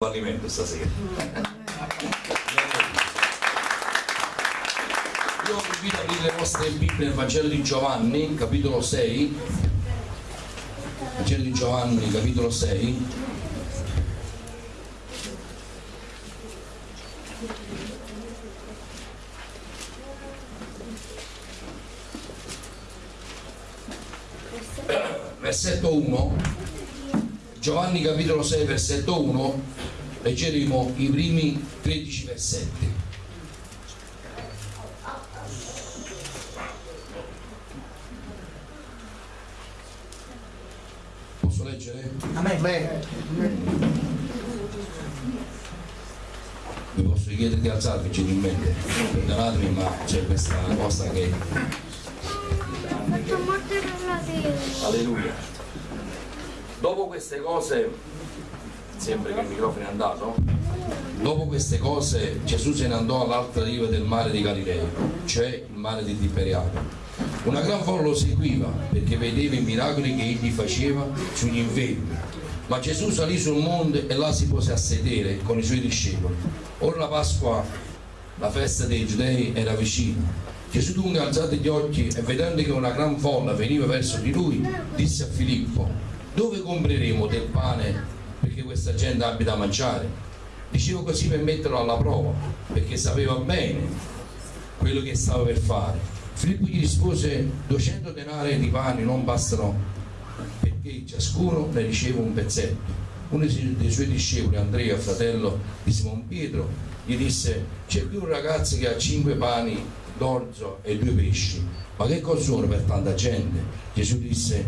fallimento stasera. Io vi invito a aprire le vostre Bibbie nel Vangelo di Giovanni, capitolo 6. Vangelo di Giovanni, capitolo 6. Versetto 1. Giovanni capitolo 6, versetto 1 leggeremo i primi 13 versetti. Posso leggere? Amen. Vi posso chiedere di alzarvi gentilmente? Perdonatemi ma c'è questa cosa che... Alleluia. Dopo queste cose, sempre che il microfono è andato, dopo queste cose Gesù se ne andò all'altra riva del mare di Galilea, cioè il mare di Tiberiade. Una gran folla lo seguiva perché vedeva i miracoli che egli faceva sugli infermi. Ma Gesù salì sul monte e là si pose a sedere con i suoi discepoli. Ora la Pasqua, la festa dei giudei, era vicina. Gesù dunque alzati gli occhi e vedendo che una gran folla veniva verso di lui, disse a Filippo, dove compreremo del pane perché questa gente abbia da mangiare? Dicevo così per metterlo alla prova, perché sapeva bene quello che stava per fare. Filippo gli rispose, 200 denari di pane non bastano perché ciascuno ne riceve un pezzetto. Uno dei suoi discepoli, Andrea, fratello di Simon Pietro, gli disse, c'è qui un ragazzo che ha cinque pani d'orzo e due pesci, ma che cosa sono per tanta gente? Gesù disse,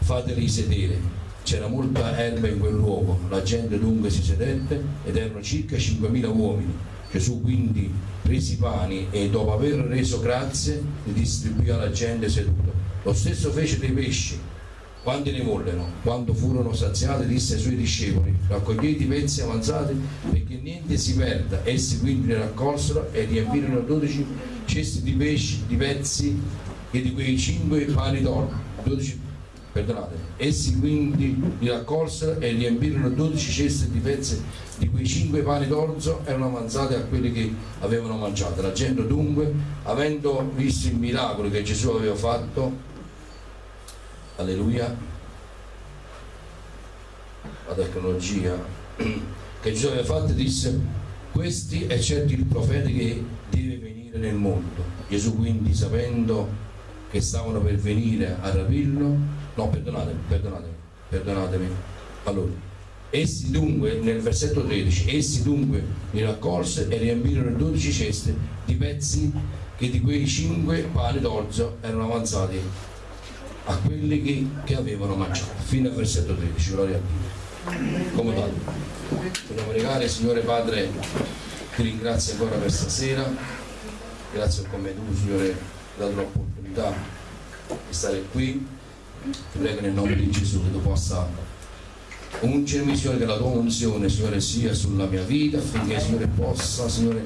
fateli sedere. C'era molta erba in quel luogo, la gente dunque si sedette ed erano circa 5.000 uomini. Gesù quindi prese i pani e dopo aver reso grazie li distribuì alla gente seduta. Lo stesso fece dei pesci. Quanti ne vollero? Quando furono saziati disse ai suoi discepoli, raccogliete i pezzi avanzati perché niente si perda. Essi quindi li raccolsero e riempirono 12 cesti di pesci, di pezzi e di quei 5 pani d'oro. 12 perdonate, essi quindi li raccolsero e riempirono 12 ceste di pezzi di quei cinque pani d'orzo erano avanzati a quelli che avevano mangiato. La gente dunque, avendo visto il miracolo che Gesù aveva fatto, alleluia, la tecnologia che Gesù aveva fatto, disse, questi è certo il profeta che deve venire nel mondo. Gesù quindi, sapendo che stavano per venire a rapirlo, no perdonatemi, perdonatemi, perdonatemi, allora, essi dunque, nel versetto 13, essi dunque li raccolse e riempirono 12 ceste di pezzi che di quei 5 pani d'orzo erano avanzati a quelli che, che avevano mangiato, fino al versetto 13, gloria a Dio. Comodato. Vogliamo pregare, Signore Padre, ti ringrazio ancora per stasera, grazie come tu, Signore, dato l'opportunità di stare qui prego nel nome di Gesù che tu possa ungermi Signore che la tua unzione Signore sia sulla mia vita affinché Signore possa Signore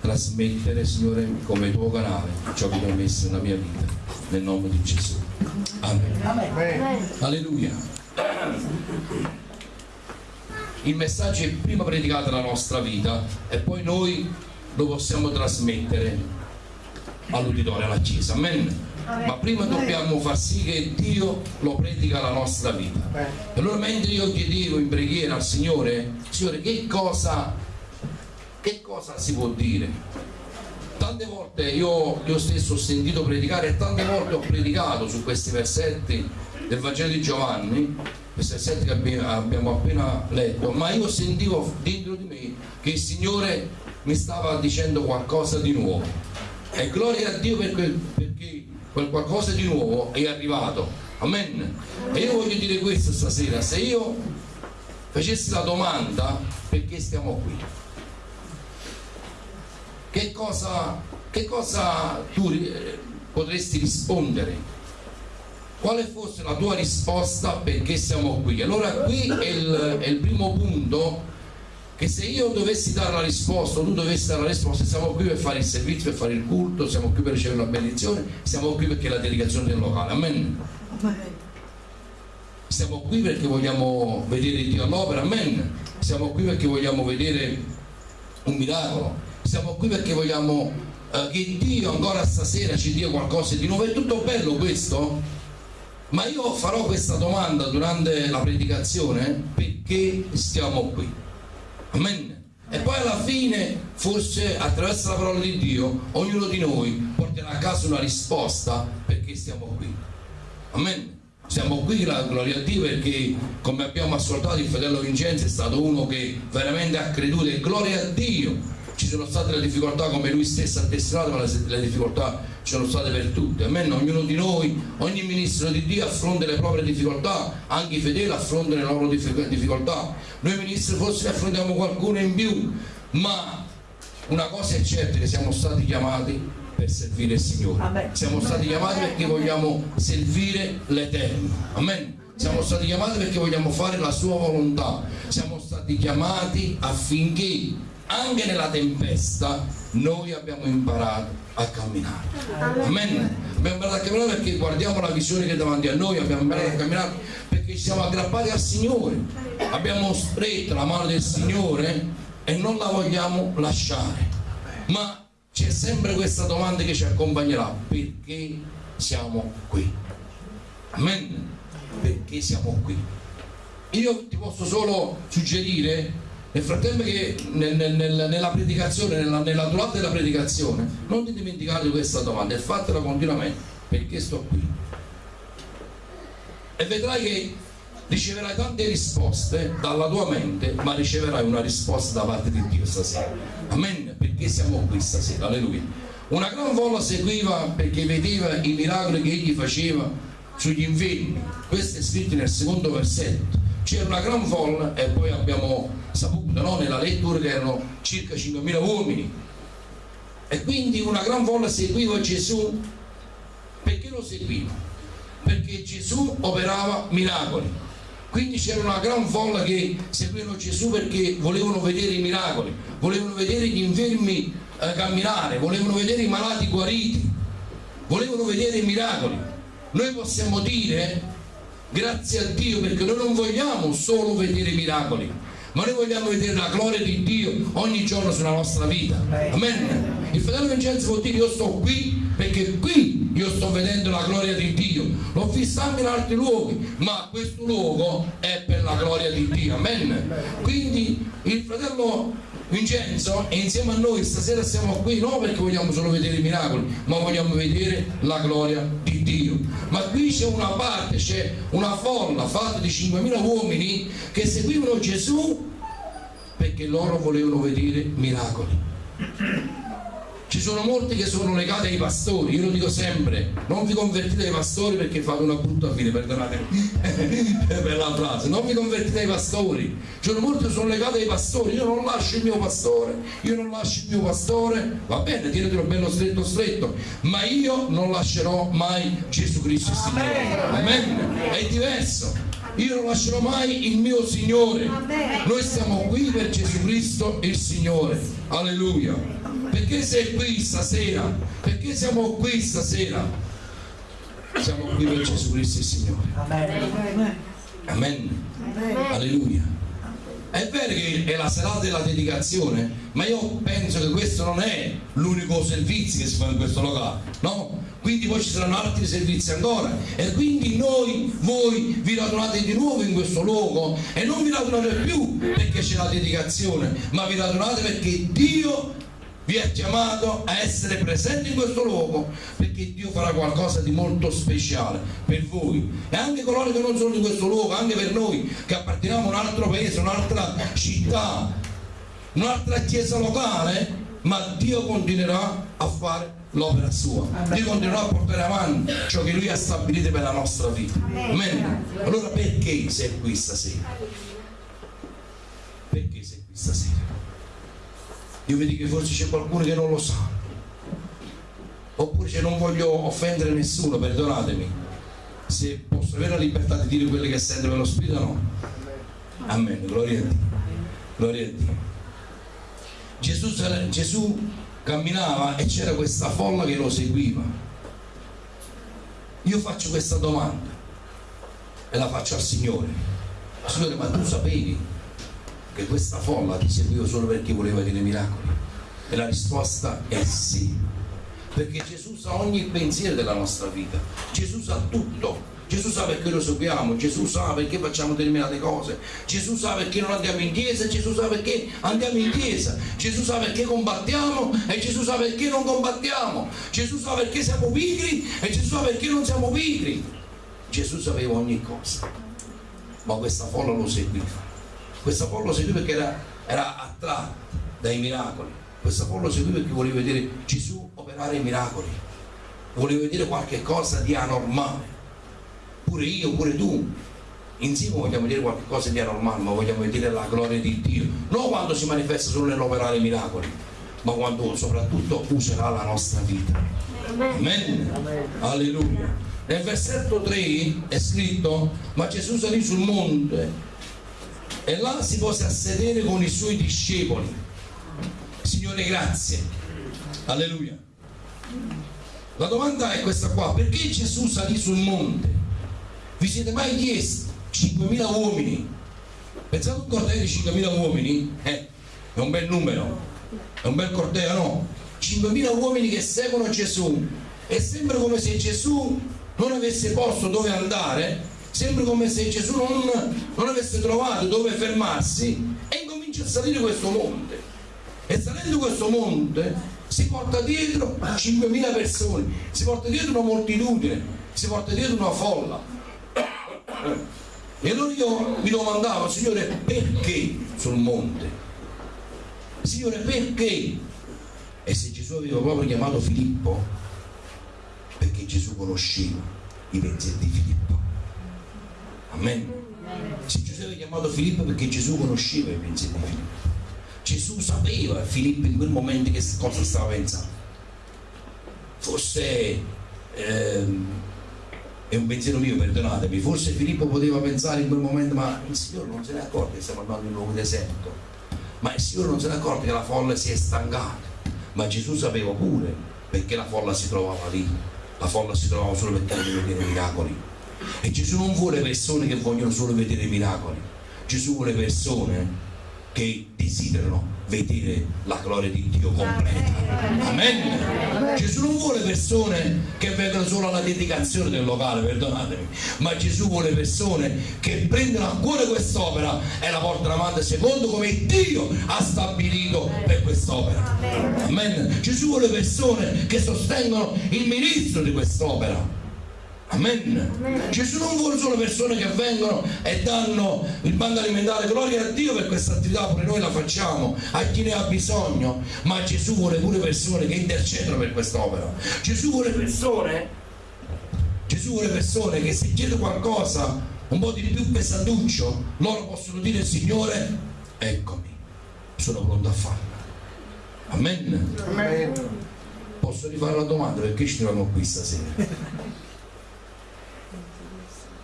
trasmettere Signore come tuo canale ciò che tu hai messo nella mia vita nel nome di Gesù Amen Amen. Alleluia il messaggio è prima predicato nella nostra vita e poi noi lo possiamo trasmettere all'uditorio, alla Chiesa. Amen. Ma prima dobbiamo far sì che Dio lo predica alla nostra vita. E allora mentre io chiedevo in preghiera al Signore, Signore, che cosa, che cosa si può dire? Tante volte io, io stesso ho sentito predicare e tante volte ho predicato su questi versetti del Vangelo di Giovanni, questi versetti che abbiamo appena letto, ma io sentivo dentro di me che il Signore mi stava dicendo qualcosa di nuovo. E gloria a Dio per quel, perché quel qualcosa di nuovo è arrivato. Amen. E io voglio dire questo stasera, se io facessi la domanda perché stiamo qui, che cosa, che cosa tu potresti rispondere? Quale fosse la tua risposta perché siamo qui? Allora qui è il, è il primo punto che se io dovessi dare la risposta o tu dovessi dare la risposta siamo qui per fare il servizio, per fare il culto, siamo qui per ricevere la benedizione, siamo qui perché la delegazione del locale, amen. Siamo qui perché vogliamo vedere Dio all'opera, amen. Siamo qui perché vogliamo vedere un miracolo. Siamo qui perché vogliamo eh, che Dio ancora stasera ci dia qualcosa di nuovo. È tutto bello questo? Ma io farò questa domanda durante la predicazione perché stiamo qui. Amen. E poi alla fine, forse attraverso la parola di Dio, ognuno di noi porterà a casa una risposta perché stiamo qui. Amen. Siamo qui, gloria a Dio, perché come abbiamo ascoltato il fratello Vincenzo è stato uno che veramente ha creduto e gloria a Dio. Ci sono state le difficoltà come lui stesso ha testimoniato, ma le, difficoltà ci sono state per tutte. Amen. Ognuno di noi, ogni ministro di Dio affronta le proprie difficoltà, anche i fedeli affrontano le loro difficoltà. Noi ministri forse ne affrontiamo qualcuno in più, ma una cosa è certa che siamo stati chiamati per servire il Signore. Amen. Siamo stati chiamati perché vogliamo servire l'Eterno. Amen. Siamo stati chiamati perché vogliamo fare la sua volontà. Siamo stati chiamati affinché anche nella tempesta noi abbiamo imparato a camminare. Amen. Abbiamo imparato a camminare perché guardiamo la visione che è davanti a noi, abbiamo imparato a camminare perché ci siamo aggrappati al Signore. Abbiamo stretto la mano del Signore e non la vogliamo lasciare. Ma c'è sempre questa domanda che ci accompagnerà perché siamo qui amen perché siamo qui io ti posso solo suggerire nel frattempo che nel, nel, nella predicazione nella, nella durata della predicazione non ti dimenticare di questa domanda e fatela continuamente perché sto qui e vedrai che riceverai tante risposte dalla tua mente ma riceverai una risposta da parte di Dio stasera amen perché siamo qui stasera, alleluia. Una gran folla seguiva perché vedeva i miracoli che egli faceva sugli infermi, questo è scritto nel secondo versetto. C'era una gran folla e poi abbiamo saputo no, nella lettura che erano circa 5.000 uomini. E quindi una gran folla seguiva Gesù. Perché lo seguiva? Perché Gesù operava miracoli. Quindi c'era una gran folla che seguivano Gesù perché volevano vedere i miracoli, volevano vedere gli infermi eh, camminare, volevano vedere i malati guariti, volevano vedere i miracoli. Noi possiamo dire grazie a Dio perché noi non vogliamo solo vedere i miracoli, ma noi vogliamo vedere la gloria di Dio ogni giorno sulla nostra vita. Amen. Il fratello Vincenzo vuol dire io sto qui perché qui io sto vedendo la gloria di Dio. L'ho anche in altri luoghi, ma questo luogo è per la gloria di Dio. Amen. Quindi il fratello Vincenzo e insieme a noi stasera siamo qui non perché vogliamo solo vedere i miracoli ma vogliamo vedere la gloria di Dio ma qui c'è una parte c'è una folla fatta di 5.000 uomini che seguivano Gesù perché loro volevano vedere miracoli ci sono molti che sono legati ai pastori, io lo dico sempre, non vi convertite ai pastori perché fate una brutta fine, perdonatemi per la frase, non vi convertite ai pastori, ci sono molti che sono legati ai pastori, io non lascio il mio pastore, io non lascio il mio pastore, va bene, tienetelo bello stretto stretto, ma io non lascerò mai Gesù Cristo il Signore, amen, è diverso, io non lascerò mai il mio Signore, noi siamo qui per Gesù Cristo il Signore, alleluia perché sei qui stasera? Perché siamo qui stasera? Siamo qui per Gesù Cristo il Signore. Amen. Amen. Alleluia. È vero che è la serata della dedicazione, ma io penso che questo non è l'unico servizio che si fa in questo locale, no? Quindi poi ci saranno altri servizi ancora e quindi noi, voi vi radunate di nuovo in questo luogo e non vi radunate più perché c'è la dedicazione, ma vi radunate perché Dio vi ha chiamato a essere presenti in questo luogo perché Dio farà qualcosa di molto speciale per voi e anche coloro che non sono in questo luogo, anche per noi che apparteniamo a un altro paese, un'altra città, un'altra chiesa locale, ma Dio continuerà a fare l'opera sua. Dio continuerà a portare avanti ciò che Lui ha stabilito per la nostra vita. Amen. Allora perché sei qui stasera? Perché sei qui stasera? Io vedi che forse c'è qualcuno che non lo sa. Oppure se non voglio offendere nessuno perdonatemi. Se posso avere la libertà di dire quello che sento per lo spirito no. Amen. Gloria a Dio. Gloria a Dio. Gesù, Gesù camminava e c'era questa folla che lo seguiva. Io faccio questa domanda e la faccio al Signore. Signore, ma tu sapevi che questa folla ti seguiva solo perché voleva dire miracoli? E la risposta è sì. Perché Gesù sa ogni pensiero della nostra vita. Gesù sa tutto. Gesù sa perché lo seguiamo, Gesù sa perché facciamo determinate cose, Gesù sa perché non andiamo in chiesa, Gesù sa perché andiamo in chiesa, Gesù sa perché combattiamo e Gesù sa perché non combattiamo, Gesù sa perché siamo pigri e Gesù sa perché non siamo pigri. Gesù sapeva ogni cosa, ma questa folla lo seguiva. Questa folla lo seguiva perché era, era attratta dai miracoli. Questa folla lo seguiva perché voleva vedere Gesù operare i miracoli, voleva vedere qualche cosa di anormale pure io, pure tu, insieme vogliamo vedere qualcosa di anormale, ma vogliamo vedere la gloria di Dio, non quando si manifesta solo nell'operare miracoli, ma quando soprattutto userà la nostra vita. Amen. Amen. Alleluia. Nel versetto 3 è scritto, ma Gesù salì sul monte e là si pose a sedere con i suoi discepoli. Signore, grazie. Alleluia. La domanda è questa qua, perché Gesù salì sul monte? Vi siete mai chiesti 5.000 uomini? Pensate un corteo di 5.000 uomini? Eh, è un bel numero, è un bel corteo, no? 5.000 uomini che seguono Gesù e sembra come se Gesù non avesse posto dove andare, sembra come se Gesù non, non avesse trovato dove fermarsi e incomincia a salire questo monte. E salendo questo monte si porta dietro 5.000 persone, si porta dietro una moltitudine, si porta dietro una folla e allora io mi domandavo, Signore, perché sul monte? Signore, perché? E se Gesù aveva proprio chiamato Filippo, perché Gesù conosceva i pensieri di Filippo. Amen. Se Gesù aveva chiamato Filippo perché Gesù conosceva i pensieri di Filippo. Gesù sapeva Filippo in quel momento che cosa stava pensando. Forse ehm, è un pensiero mio, perdonatemi, forse Filippo poteva pensare in quel momento, ma il Signore non se ne è accorto che stiamo andando in un luogo deserto, ma il Signore non se ne è accorto che la folla si è stancata, ma Gesù sapeva pure perché la folla si trovava lì, la folla si trovava solo voleva vedere i miracoli. E Gesù non vuole persone che vogliono solo vedere miracoli, Gesù vuole persone che desiderano vedere la gloria di Dio completa. Amen. Gesù non vuole persone che vengono solo alla dedicazione del locale, perdonatemi, ma Gesù vuole persone che prendono a cuore quest'opera e la portano avanti secondo come Dio ha stabilito per quest'opera. Amen. Gesù vuole persone che sostengono il ministro di quest'opera Amen. Amen. Gesù non vuole solo persone che vengono e danno il banco alimentare, gloria a Dio per questa attività, pure noi la facciamo, a chi ne ha bisogno, ma Gesù vuole pure persone che intercedono per quest'opera. Gesù vuole persone, Gesù vuole persone che se chiede qualcosa un po' di più pesantuccio, loro possono dire Signore, eccomi, sono pronto a farlo. Amen. Amen. Posso rifare la domanda perché ci troviamo qui stasera?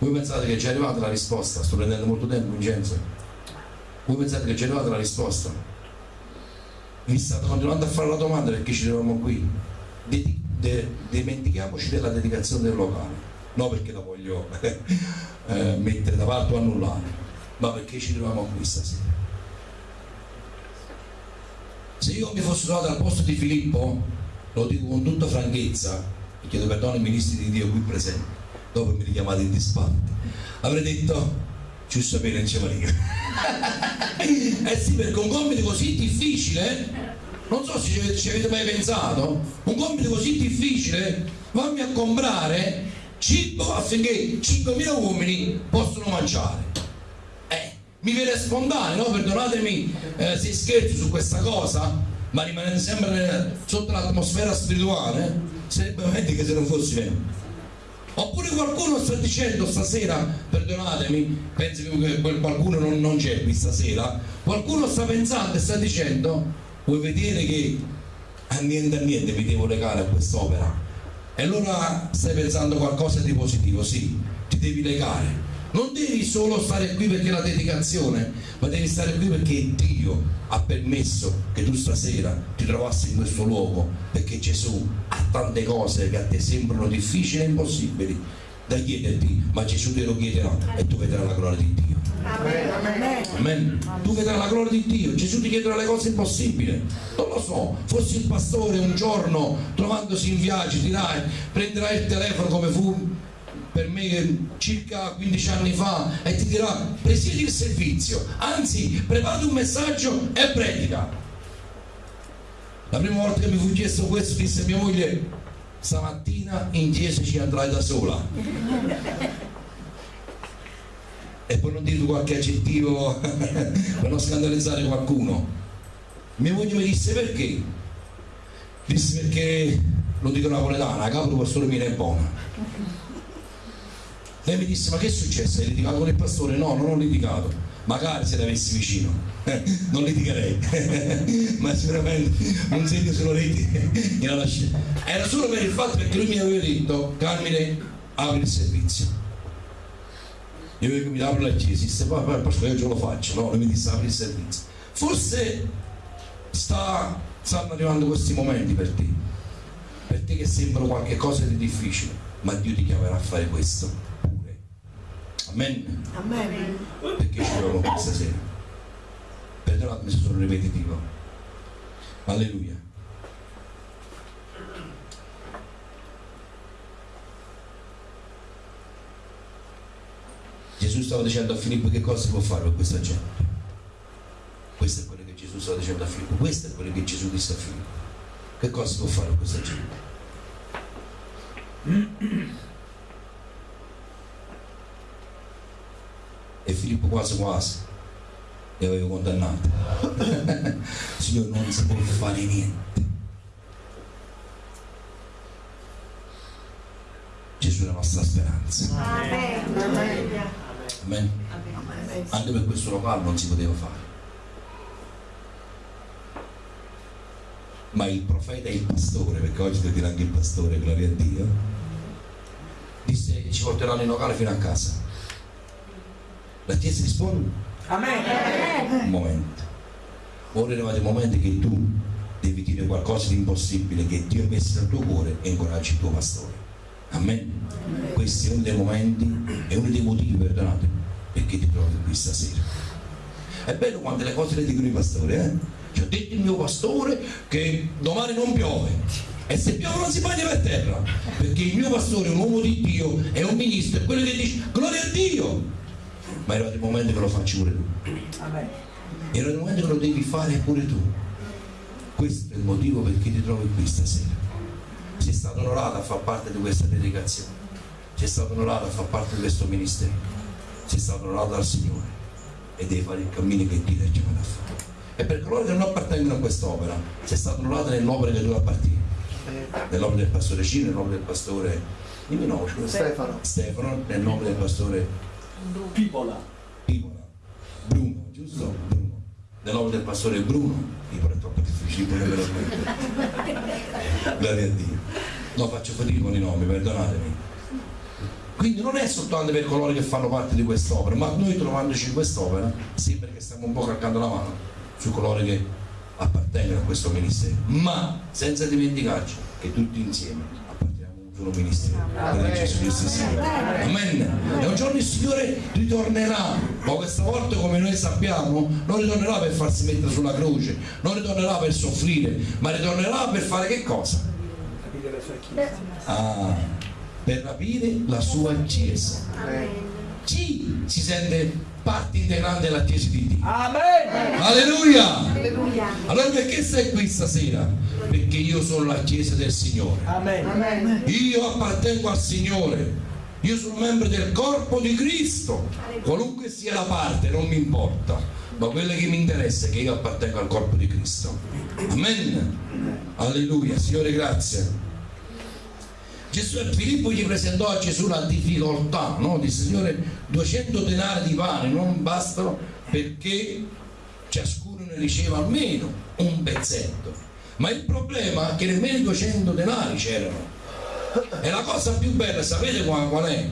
Voi pensate che è arrivata la risposta? Sto prendendo molto tempo, Vincenzo. Voi pensate che è arrivata la risposta? Vi state continuando a fare la domanda perché ci troviamo qui. De de dimentichiamoci della dedicazione del locale. Non perché la voglio eh, mettere da parte o annullare, ma perché ci troviamo qui stasera. Se io mi fossi trovato al posto di Filippo, lo dico con tutta franchezza, e chiedo perdono ai ministri di Dio qui presenti, dopo mi richiamate in disparte. Avrei detto sapere non ci eh sì perché un compito così difficile non so se ci avete mai pensato un compito così difficile vammi a comprare cibo affinché 5.000 uomini possano mangiare. Eh, mi viene spontaneo no? perdonatemi eh, se scherzo su questa cosa ma rimanendo sempre sotto l'atmosfera spirituale sarebbe meglio che se non fossi vero Oppure qualcuno sta dicendo stasera, perdonatemi, penso che qualcuno non, non c'è qui stasera, qualcuno sta pensando e sta dicendo, vuoi vedere che a niente a niente mi devo legare a quest'opera? E allora stai pensando qualcosa di positivo, sì, ti devi legare non devi solo stare qui perché la dedicazione, ma devi stare qui perché Dio ha permesso che tu stasera ti trovassi in questo luogo, perché Gesù ha tante cose che a te sembrano difficili e impossibili, da chiederti, ma Gesù te lo chiederà e tu vedrai la gloria di Dio. Amen. Amen. Tu vedrai la gloria di Dio, Gesù ti chiederà le cose impossibili. Non lo so, fossi il pastore un giorno trovandosi in viaggio, dirai, prenderai il telefono come fu per me circa 15 anni fa e ti dirà presiedi il servizio, anzi prepara un messaggio e predica. La prima volta che mi fu chiesto questo disse mia moglie stamattina in chiesa ci andrai da sola. e poi non dire qualche aggettivo per non scandalizzare qualcuno. Mia moglie mi disse perché? Disse perché lo dico napoletana, capo pastore mi è buona lei mi disse, ma che è successo? Hai litigato con il pastore? No, non ho litigato. Magari se l'avessi vicino, non litigherei, ma sicuramente un segno sulla rete era solo per il fatto che lui mi aveva detto, Carmine, apri il servizio. Io mi apro la chiesa, disse, poi, poi io ce lo faccio, no? Lui mi disse, apri il servizio. Forse sta, stanno arrivando questi momenti per te, per te che sembrano qualcosa di difficile, ma Dio ti chiamerà a fare questo Amen. Amen. Perché ci troviamo questa sera? Perdonatemi se sono ripetitivo. Alleluia. Gesù stava dicendo a Filippo che cosa si può fare per questa gente. Questo è quello che Gesù stava dicendo a Filippo, questo è quello che Gesù disse a Filippo. Che cosa si può fare per questa gente? e Filippo quasi quasi li avevo condannato Signore non si può fare niente Gesù è la nostra speranza Amen. Amen. Amen. anche per questo locale non si poteva fare ma il profeta e il pastore perché oggi devo dire anche il pastore gloria a Dio disse ci porteranno in locale fino a casa la Chiesa risponde? Amen. Un momento. Ora è arrivato il momento che tu devi dire qualcosa di impossibile che Dio ha messo nel tuo cuore e incoraggi il tuo pastore. Amen. Amen. Questo è uno dei momenti e uno dei motivi, perdonate, perché ti trovi qui stasera. È bello quando le cose le dicono i pastori, eh? Ci ha detto il mio pastore che domani non piove. E se piove non si bagna per terra. Perché il mio pastore è un uomo di Dio, è un ministro, è quello che dice gloria a Dio ma è arrivato il momento che lo facci pure tu. È arrivato il momento che lo devi fare pure tu. Questo è il motivo perché ti trovi qui stasera. Sei stato onorato a far parte di questa dedicazione sei stato onorato a far parte di questo ministero. Sei stato onorato dal Signore. E devi fare il cammino che ti ha chiamato a fare. E per coloro che non appartengono a quest'opera sei stato onorato nell'opera che appartieni. Nel nome del pastore Cino, nel nome del pastore dimmi no, Stefano. Stefano nel nome del pastore Pipola. Pipola. Bruno, giusto? Bruno. Nel nome del pastore Bruno. Pipola è troppo difficile, me lo Gloria a Dio. No, faccio fatica con i nomi, perdonatemi. Quindi non è soltanto per coloro che fanno parte di quest'opera, ma noi trovandoci in quest'opera sembra che stiamo un po' calcando la mano su coloro che appartengono a questo ministero, ma senza dimenticarci che tutti insieme solo ministero di Gesù Cristo Amen. E un giorno il Signore ritornerà. Ma questa volta come noi sappiamo non ritornerà per farsi mettere sulla croce non ritornerà per soffrire ma ritornerà per fare che cosa? Ah, per rapire la sua chiesa. Chi si sente parte integrante della chiesa di Dio. Amen. Alleluia. Alleluia. Allora perché sei qui stasera? perché io sono la chiesa del Signore. Amen. io appartengo al Signore. Io sono membro del corpo di Cristo. Qualunque sia la parte non mi importa. Ma quello che mi interessa è che io appartengo al corpo di Cristo. Amen. Alleluia. Signore grazie Gesù Filippo gli presentò a Gesù la difficoltà no? disse Signore 200 denari di pane non bastano perché ciascuno ne riceva almeno un pezzetto ma il problema è che nemmeno 200 denari c'erano e la cosa più bella sapete qual è?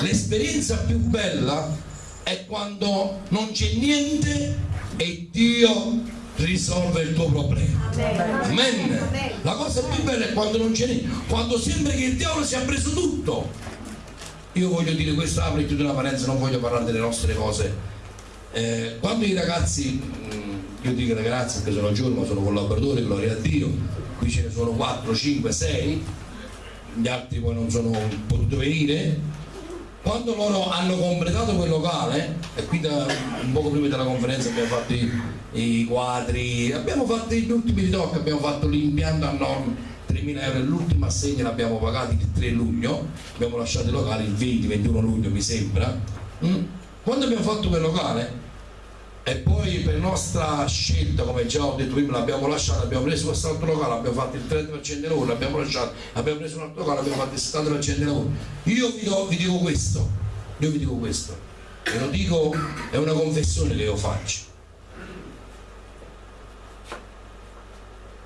l'esperienza più bella è quando non c'è niente e Dio risolve il tuo problema. Amen. la cosa più bella è quando non c'è niente quando sembra che il diavolo si è preso tutto. Io voglio dire questo apro di una parentesi non voglio parlare delle nostre cose. Eh, quando i ragazzi mm, io dico ragazzi perché sono giovani ma sono collaboratori gloria a Dio qui ce ne sono 4, 5, 6 gli altri poi non sono potuti venire quando loro hanno completato quel locale e qui da, un poco prima della conferenza abbiamo fatto i, i quadri abbiamo fatto gli ultimi ritocchi abbiamo fatto l'impianto a norma 3.000 euro l'ultima assegna l'abbiamo pagata il 3 luglio abbiamo lasciato il locale il 20-21 luglio mi sembra mm? quando abbiamo fatto quel locale e poi per nostra scelta come già ho detto prima l'abbiamo lasciato abbiamo preso quest'altro locale abbiamo fatto il 30% di lavoro l'abbiamo lasciato abbiamo preso un altro locale abbiamo fatto il 70% di lavoro io vi, do, vi dico questo io vi dico questo e lo dico è una confessione che io faccio.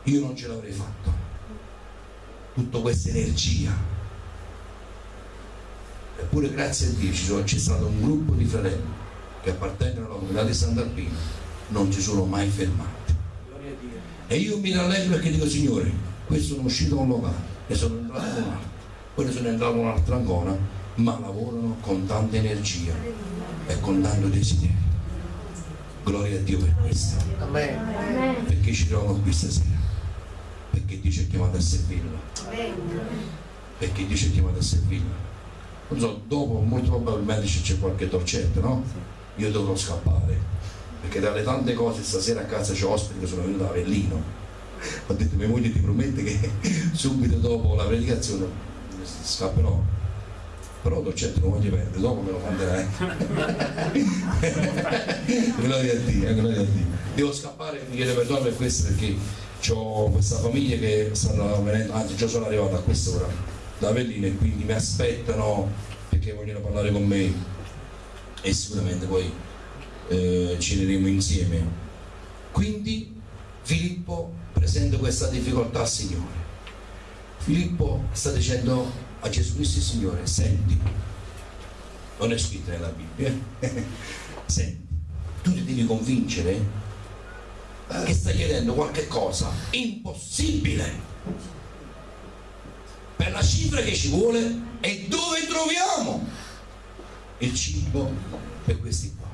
Io non ce l'avrei fatto. Tutta questa energia. Eppure grazie a Dio c'è stato un gruppo di fratelli che appartengono alla comunità di Sant'Alpino non si sono mai fermati. E io mi rallegro perché dico Signore questo sono uscito da un locale e sono entrato in un altro. Poi sono entrato in un'altra ancora ma lavorano con tanta energia e con tanto desiderio. Gloria a Dio per questo. Amen. perché ci troviamo qui stasera? Perché Dio ci ha chiamato a servirlo perché Dio ci ha chiamato a servirlo non so, dopo molto probabilmente c'è qualche torcetto no? Io dovrò scappare. Perché dalle tante cose stasera a casa c'è ospiti che sono venuti da Avellino. Ho detto mia moglie ti promette che subito dopo la predicazione scapperò. Però Dolcetto non voglio perdere dopo me lo manderai gloria a Dio gloria a Dio. Devo scappare e chiedo perdono per questo perché ho questa famiglia che stanno venendo anzi già sono arrivato a quest'ora da Avellino e quindi mi aspettano perché vogliono parlare con me e sicuramente poi eh, ceneremo insieme. Quindi Filippo presenta questa difficoltà al Signore. Filippo sta dicendo a Gesù Cristo il Signore, senti, non è scritto nella Bibbia, senti, tu ti devi convincere che stai chiedendo qualche cosa impossibile. Per la cifra che ci vuole e dove troviamo il cibo per questi qua.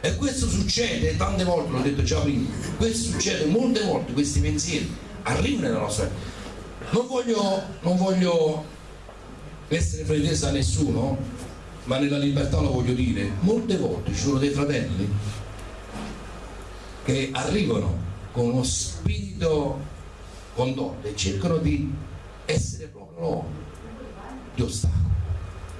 E questo succede tante volte, l'ho detto già prima, questo succede molte volte, questi pensieri arrivano nella nostra vita. Non voglio, non voglio essere fraintesa a nessuno, ma nella libertà lo voglio dire, molte volte ci sono dei fratelli che arrivano con uno spirito condotto e cercano di essere proprio loro di ostacolo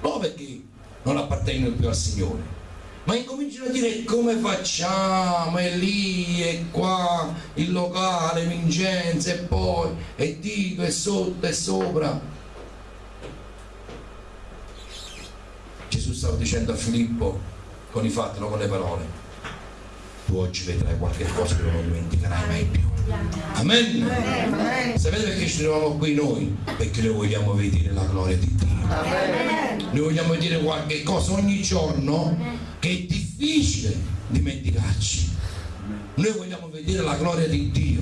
non perché non appartengono più al Signore ma incominciano a dire come facciamo e lì e qua il locale Vincenzo e poi e dico e sotto e sopra Gesù stava dicendo a Filippo con i fatti non con le parole tu oggi vedrai qualche cosa che non dimenticherai mai più Amen. Amen. Sapete perché ci troviamo qui noi? Perché noi vogliamo vedere la gloria di Dio. Amen. Noi vogliamo vedere qualche cosa ogni giorno che è difficile dimenticarci. Noi vogliamo vedere la gloria di Dio.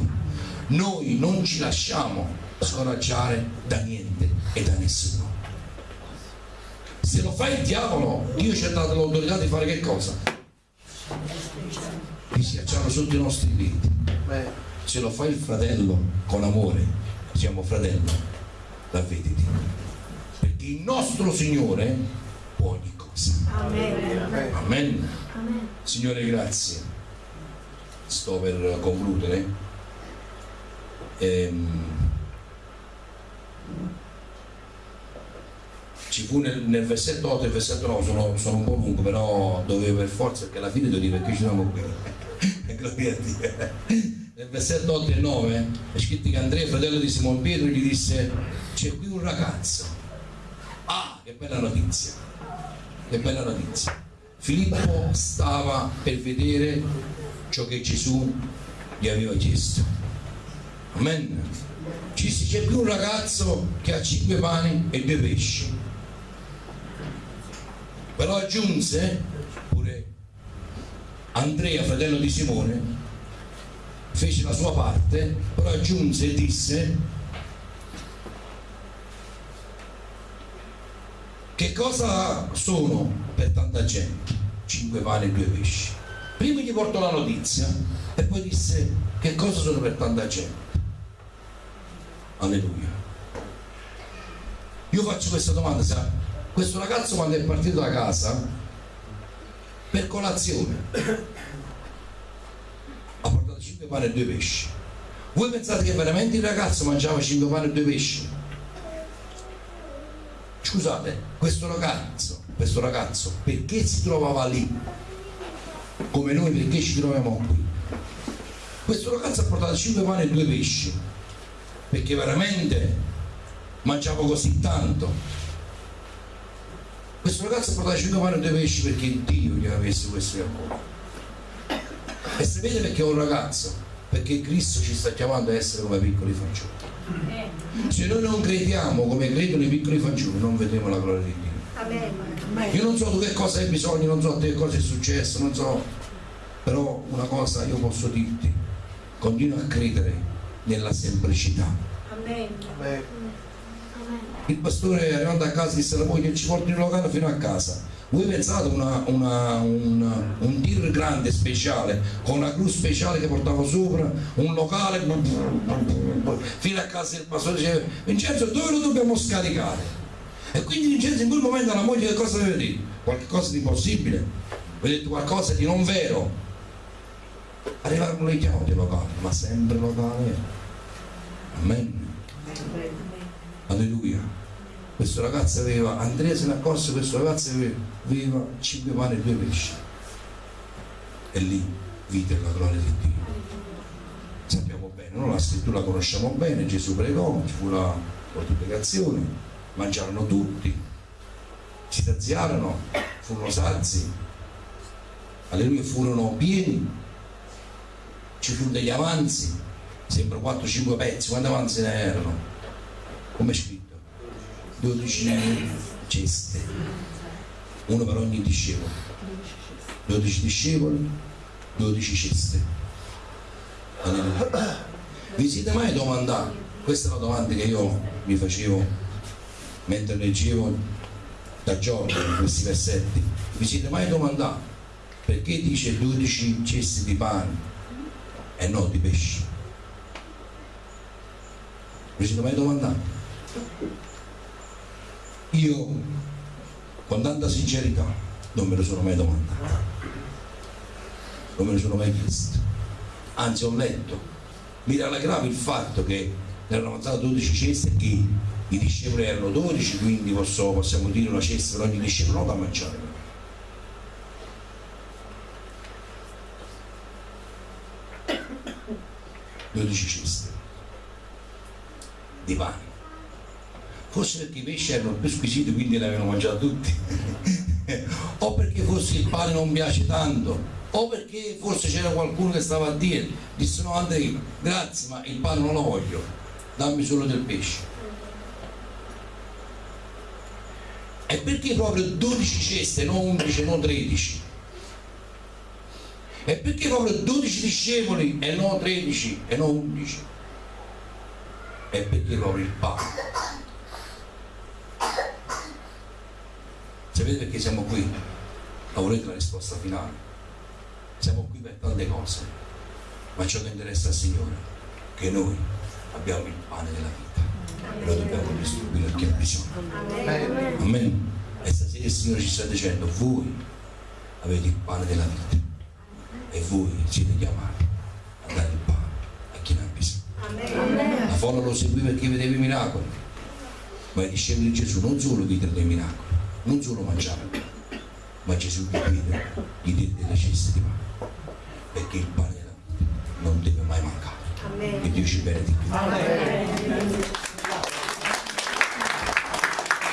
Noi non ci lasciamo scoraggiare da niente e da nessuno. Se lo fa il diavolo, Dio ci ha dato l'autorità di fare che cosa? Di schiacciarlo sotto i nostri piedi se lo fa il fratello con amore, siamo fratello, la vedi Perché il nostro Signore può ogni cosa. Amen. Amen. Amen. Signore, grazie. Sto per concludere. Ehm, ci fu nel, nel, versetto 8 e il versetto 9 sono, sono, un po' lungo però dovevo per forza perché alla fine devo dire perché ci siamo qui gloria a Dio nel versetto 8 e 9 è scritto che Andrea, fratello di Simon Pietro, gli disse c'è qui un ragazzo. Che bella notizia! Che bella notizia! Filippo stava per vedere ciò che Gesù gli aveva chiesto. Amen. Ci c'è qui un ragazzo che ha cinque pani e due pesci. Però aggiunse pure Andrea, fratello di Simone, fece la sua parte, però aggiunse e disse che cosa sono per tanta gente? Cinque pani e due pesci. Prima gli portò la notizia e poi disse che cosa sono per tanta gente. Alleluia. Io faccio questa domanda, sa? Questo ragazzo quando è partito da casa per colazione ha portato 5 pane e 2 pesci. Voi pensate che veramente il ragazzo mangiava 5 pane e 2 pesci? Scusate, questo ragazzo, questo ragazzo perché si trovava lì? Come noi perché ci troviamo qui? Questo ragazzo ha portato 5 pane e 2 pesci perché veramente mangiava così tanto. Questo ragazzo ha portato 5 pane e 2 pesci perché Dio gli aveva messo questo cuore. E sapete perché è un ragazzo? Perché Cristo ci sta chiamando a essere come piccoli fanciulli. Se noi non crediamo come credono i piccoli fanciulli, non vedremo la gloria di Dio. Io non so tu che cosa hai bisogno, non so te che cosa è successo, non so, però una cosa io posso dirti, continua a credere nella semplicità. Amen. Il pastore arrivando a casa disse alla moglie ci porti in locale fino a casa. Voi pensate una, una, un, un tir grande speciale con una gru speciale che portava sopra un locale fino a casa il pastore diceva Vincenzo dove lo dobbiamo scaricare? E quindi Vincenzo in quel momento alla moglie che cosa deve dire? Qualcosa di possibile? Vi detto qualcosa di non vero? Arrivarono le chiavi locali, ma sempre locale. Amen. Alleluia. Questo ragazzo aveva, Andrea se ne accorse, questo ragazzo aveva, 5 pane e 2 pesci. E lì vide la gloria di Dio. Sappiamo bene, no? la scrittura la conosciamo bene, Gesù pregò, ci fu la moltiplicazione, mangiarono tutti, si saziarono, furono sazi, alleluia, furono pieni, ci furono degli avanzi, sempre 4-5 pezzi, quanti avanzi ne erano? Come è scritto? 12 ceste, uno per ogni discepolo. 12 discepoli, 12 ceste. Alleluia. Vi siete mai domandati? Questa è una domanda che io mi facevo mentre leggevo da Giorgio questi versetti. Vi siete mai domandati perché dice 12 ceste di pane e non di pesci? Vi siete mai domandati? Io, con tanta sincerità, non me lo sono mai domandato, non me lo sono mai chiesto. Anzi, ho letto, mi rallegrava il fatto che avanzate 12 ceste che i discepoli erano 12, quindi posso, possiamo dire una cesta per ogni discepolo, non da mangiare. 12 ceste di pane forse perché i pesci erano più squisiti quindi li avevano mangiati tutti. O perché forse il pane non piace tanto o perché forse c'era qualcuno che stava a dire disse no Andrea grazie ma il pane non lo voglio dammi solo del pesce. E perché proprio 12 ceste non 11 non 13 e perché proprio 12 discepoli e non 13 e non 11 e perché proprio il pane Sapete perché siamo qui? La volete la risposta finale? Siamo qui per tante cose, ma ciò che interessa al Signore è che noi abbiamo il pane della vita e lo dobbiamo distribuire a chi ha bisogno. Amen. E stasera il Signore ci sta dicendo, voi avete il pane della vita e voi siete chiamati a dare il pane a chi ne ha bisogno. La folla lo seguì perché vedeva i miracoli, ma i discepoli di Gesù non solo videro dei miracoli, non solo mangiare, ma Gesù gli diede, gli ceste di pane, perché il pane non deve mai mancare. Amen. E Dio ci benedica.